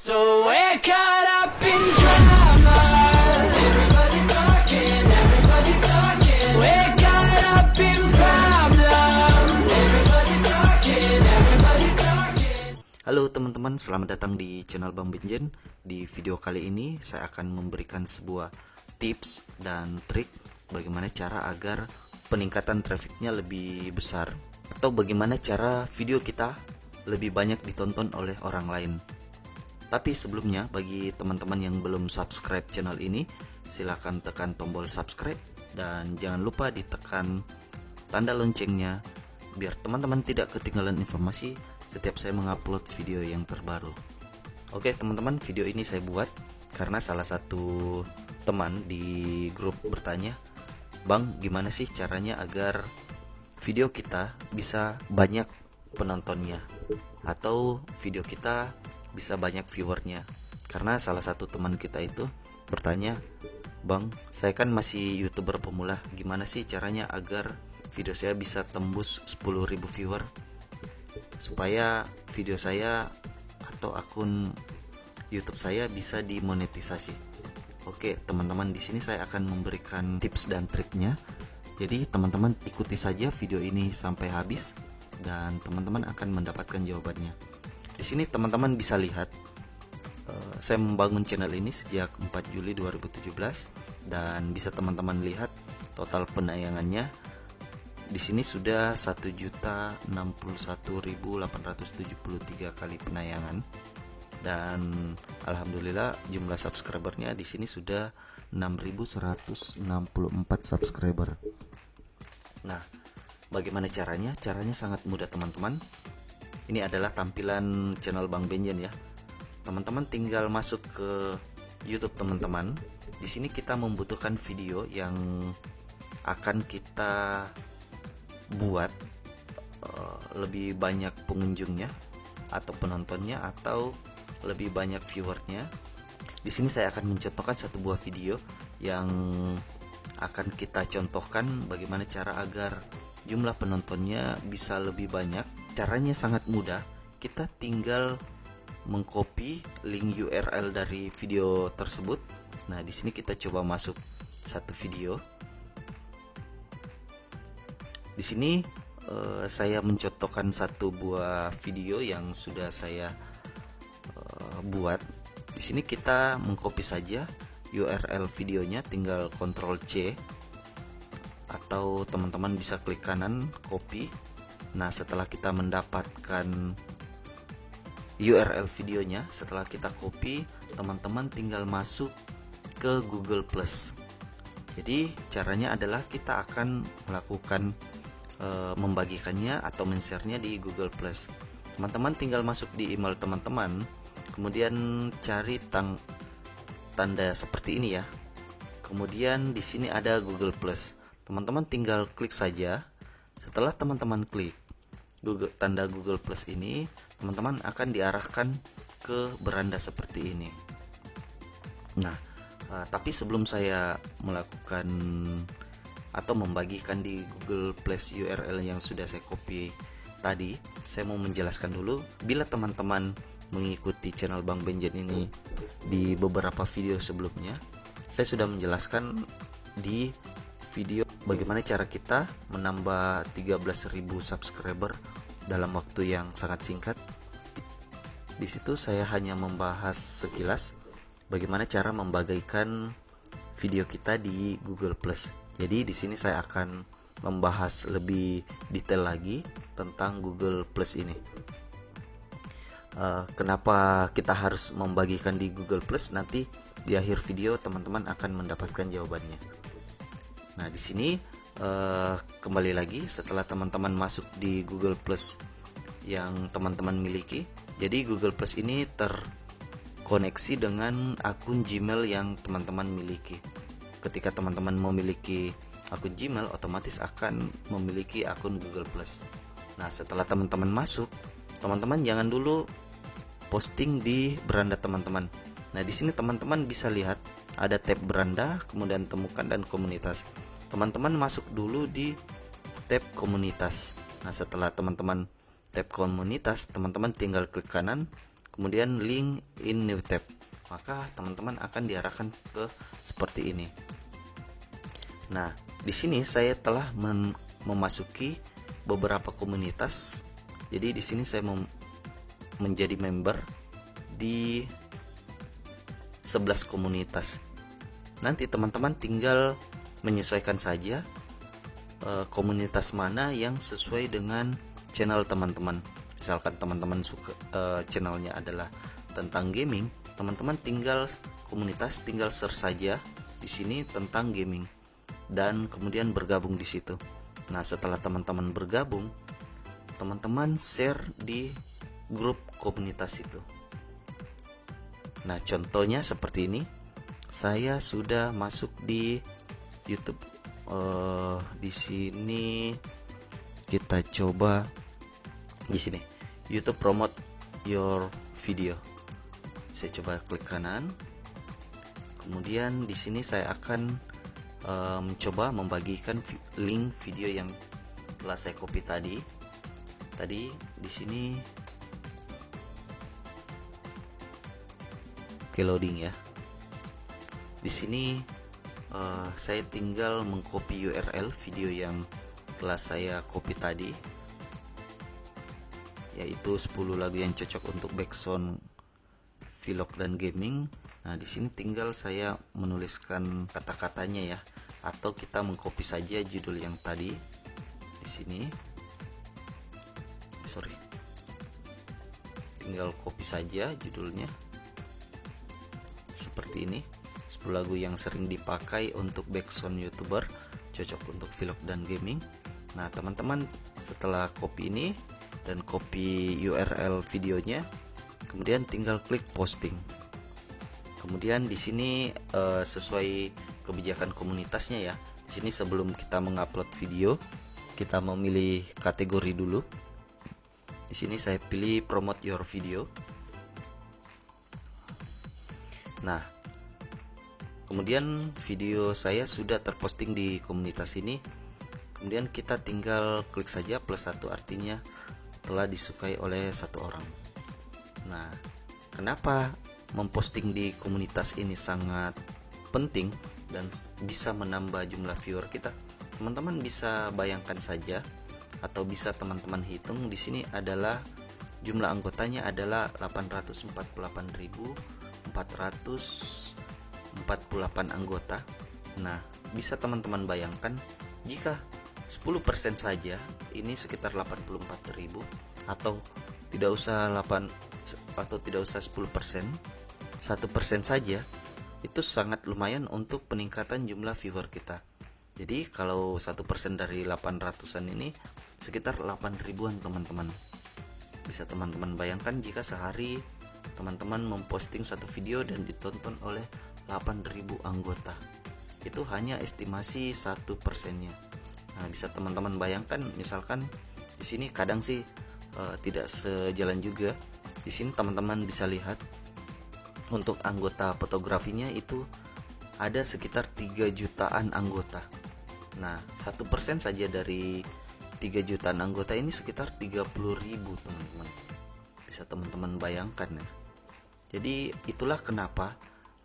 Halo teman-teman, selamat datang di channel Bang Benjen. Di video kali ini saya akan memberikan sebuah tips dan trik bagaimana cara agar peningkatan trafficnya lebih besar atau bagaimana cara video kita lebih banyak ditonton oleh orang lain. Tapi sebelumnya bagi teman-teman yang belum subscribe channel ini, silahkan tekan tombol subscribe dan jangan lupa ditekan tanda loncengnya biar teman-teman tidak ketinggalan informasi setiap saya mengupload video yang terbaru. Oke teman-teman, video ini saya buat karena salah satu teman di grup bertanya, "Bang, gimana sih caranya agar video kita bisa banyak penontonnya atau video kita bisa banyak viewernya karena salah satu teman kita itu bertanya Bang saya kan masih youtuber pemula gimana sih caranya agar video saya bisa tembus 10.000 viewer supaya video saya atau akun YouTube saya bisa dimonetisasi. Oke, teman-teman di sini saya akan memberikan tips dan triknya. Jadi, teman-teman ikuti saja video ini sampai habis dan teman-teman akan mendapatkan jawabannya. Di sini teman-teman bisa lihat uh, saya membangun channel ini sejak 4 Juli 2017 dan bisa teman-teman lihat total penayangannya di sini sudah 1.061.873 kali penayangan dan alhamdulillah jumlah subscribernya di sini sudah 6.164 subscriber. Nah, bagaimana caranya? Caranya sangat mudah teman-teman. Ini adalah tampilan channel Bang Benjen ya. Teman-teman tinggal masuk ke YouTube teman-teman. Di sini kita membutuhkan video yang akan kita buat uh, lebih banyak pengunjungnya atau penontonnya atau lebih banyak viewernya. Di sini saya akan mencontohkan satu buah video yang akan kita contohkan bagaimana cara agar jumlah penontonnya bisa lebih banyak. Caranya sangat mudah. Kita tinggal mengcopy link URL dari video tersebut. Nah, di sini kita coba masuk satu video di sini uh, saya mencontohkan satu buah video yang sudah saya uh, buat. Di sini kita mengcopy saja URL videonya, tinggal Ctrl C atau teman-teman bisa klik kanan copy. Nah, setelah kita mendapatkan URL videonya, setelah kita copy, teman-teman tinggal masuk ke Google Plus. Jadi, caranya adalah kita akan melakukan e, membagikannya atau men-share-nya di Google Plus. Teman-teman tinggal masuk di email teman-teman, kemudian cari tang tanda seperti ini ya. Kemudian di sini ada Google Plus. Teman-teman tinggal klik saja. Setelah teman-teman klik Google tanda Google Plus ini, teman-teman akan diarahkan ke beranda seperti ini. Nah, uh, tapi sebelum saya melakukan atau membagikan di Google Plus URL yang sudah saya copy tadi saya mau menjelaskan dulu bila teman-teman mengikuti channel Bang Benjen ini di beberapa video sebelumnya saya sudah menjelaskan di video bagaimana cara kita menambah 13.000 subscriber dalam waktu yang sangat singkat di situ saya hanya membahas sekilas bagaimana cara membagikan video kita di Google Plus jadi di sini saya akan membahas lebih detail lagi tentang Google Plus ini. Uh, kenapa kita harus membagikan di Google Plus? Nanti di akhir video teman-teman akan mendapatkan jawabannya. Nah di sini uh, kembali lagi setelah teman-teman masuk di Google Plus yang teman-teman miliki, jadi Google Plus ini terkoneksi dengan akun Gmail yang teman-teman miliki ketika teman-teman memiliki akun Gmail otomatis akan memiliki akun Google Plus. Nah, setelah teman-teman masuk, teman-teman jangan dulu posting di beranda teman-teman. Nah, di sini teman-teman bisa lihat ada tab beranda, kemudian temukan dan komunitas. Teman-teman masuk dulu di tab komunitas. Nah, setelah teman-teman tab komunitas, teman-teman tinggal klik kanan, kemudian link in new tab. Maka teman-teman akan diarahkan ke seperti ini. Nah di sini saya telah memasuki beberapa komunitas. Jadi di sini saya menjadi member di 11 komunitas. Nanti teman-teman tinggal menyesuaikan saja uh, komunitas mana yang sesuai dengan channel teman-teman. Misalkan teman-teman suka uh, channelnya adalah tentang gaming teman-teman tinggal komunitas tinggal search saja di sini tentang gaming dan kemudian bergabung di situ. Nah setelah teman-teman bergabung teman-teman share di grup komunitas itu. Nah contohnya seperti ini. Saya sudah masuk di YouTube. Uh, di sini kita coba di sini. YouTube promote your video. Saya coba klik kanan. Kemudian di sini saya akan mencoba um, membagikan link video yang telah saya copy tadi. Tadi di sini Oke loading ya. Di sini uh, saya tinggal mengcopy URL video yang telah saya copy tadi yaitu 10 lagu yang cocok untuk backsound vlog dan gaming. Nah, di sini tinggal saya menuliskan kata-katanya ya atau kita mengcopy saja judul yang tadi di sini. Sorry. Tinggal copy saja judulnya seperti ini 10 lagu yang sering dipakai untuk backsound youtuber cocok untuk vlog dan gaming. Nah teman-teman setelah copy ini dan copy URL videonya kemudian tinggal klik posting. Kemudian di sini uh, sesuai kebijakan komunitasnya ya di sini sebelum kita mengupload video kita memilih kategori dulu. Di sini saya pilih promote your video. Nah, kemudian video saya sudah terposting di komunitas ini. Kemudian kita tinggal klik saja plus satu artinya telah disukai oleh satu orang. Nah, kenapa memposting di komunitas ini sangat penting dan bisa menambah jumlah viewer kita? Teman-teman bisa bayangkan saja atau bisa teman-teman hitung di sini adalah jumlah anggotanya adalah 848.000 448 anggota. Nah, bisa teman-teman bayangkan jika 10% saja ini sekitar 84.000 atau tidak usah 8 atau tidak usah 10%, 1% saja itu sangat lumayan untuk peningkatan jumlah viewer kita. Jadi kalau 1% dari 800-an ini sekitar 8 ribuan teman-teman. Bisa teman-teman bayangkan jika sehari teman-teman memposting satu video dan ditonton oleh 8000 anggota. Itu hanya estimasi satu persennya. Nah bisa teman-teman bayangkan misalkan di sini kadang sih uh, tidak sejalan juga. Di sini teman-teman bisa lihat untuk anggota fotografinya itu ada sekitar 3 jutaan anggota. Nah satu persen saja dari 3 jutaan anggota ini sekitar 30 ribu teman-teman. Bisa teman-teman bayangkan ya. Jadi itulah kenapa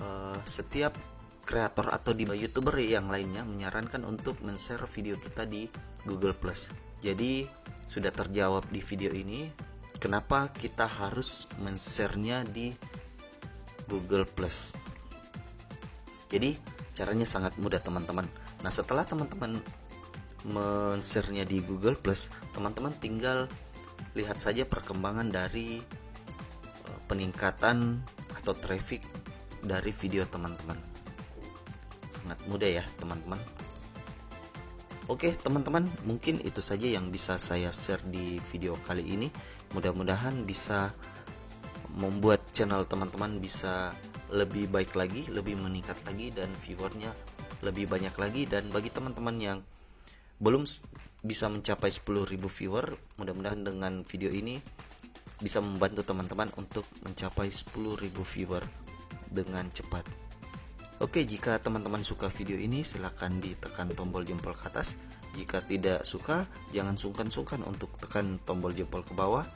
uh, setiap kreator atau di youtuber yang lainnya menyarankan untuk men-share video kita di Google Plus. Jadi sudah terjawab di video ini kenapa kita harus men-share-nya di Google Plus? Jadi caranya sangat mudah teman-teman. Nah setelah teman-teman men-share-nya di Google Plus teman-teman tinggal lihat saja perkembangan dari uh, peningkatan atau traffic dari video teman-teman. Sangat mudah ya teman-teman. Oke teman-teman mungkin itu saja yang bisa saya share di video kali ini. Mudah-mudahan bisa membuat channel teman-teman bisa lebih baik lagi lebih meningkat lagi dan viewernya lebih banyak lagi. Dan bagi teman-teman yang belum bisa mencapai 10.000 viewer mudah-mudahan dengan video ini bisa membantu teman-teman untuk mencapai 10.000 viewer dengan cepat Oke jika teman-teman suka video ini silahkan ditekan tombol jempol ke atas jika tidak suka jangan sungkan-sungkan untuk tekan tombol jempol ke bawah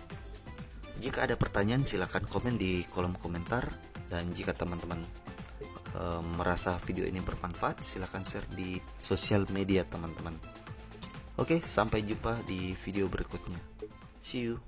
Jika ada pertanyaan silahkan komen di kolom komentar dan jika teman-teman e, merasa video ini bermanfaat silahkan share di sosial media teman-teman. Oke, sampai jumpa di video berikutnya. See you.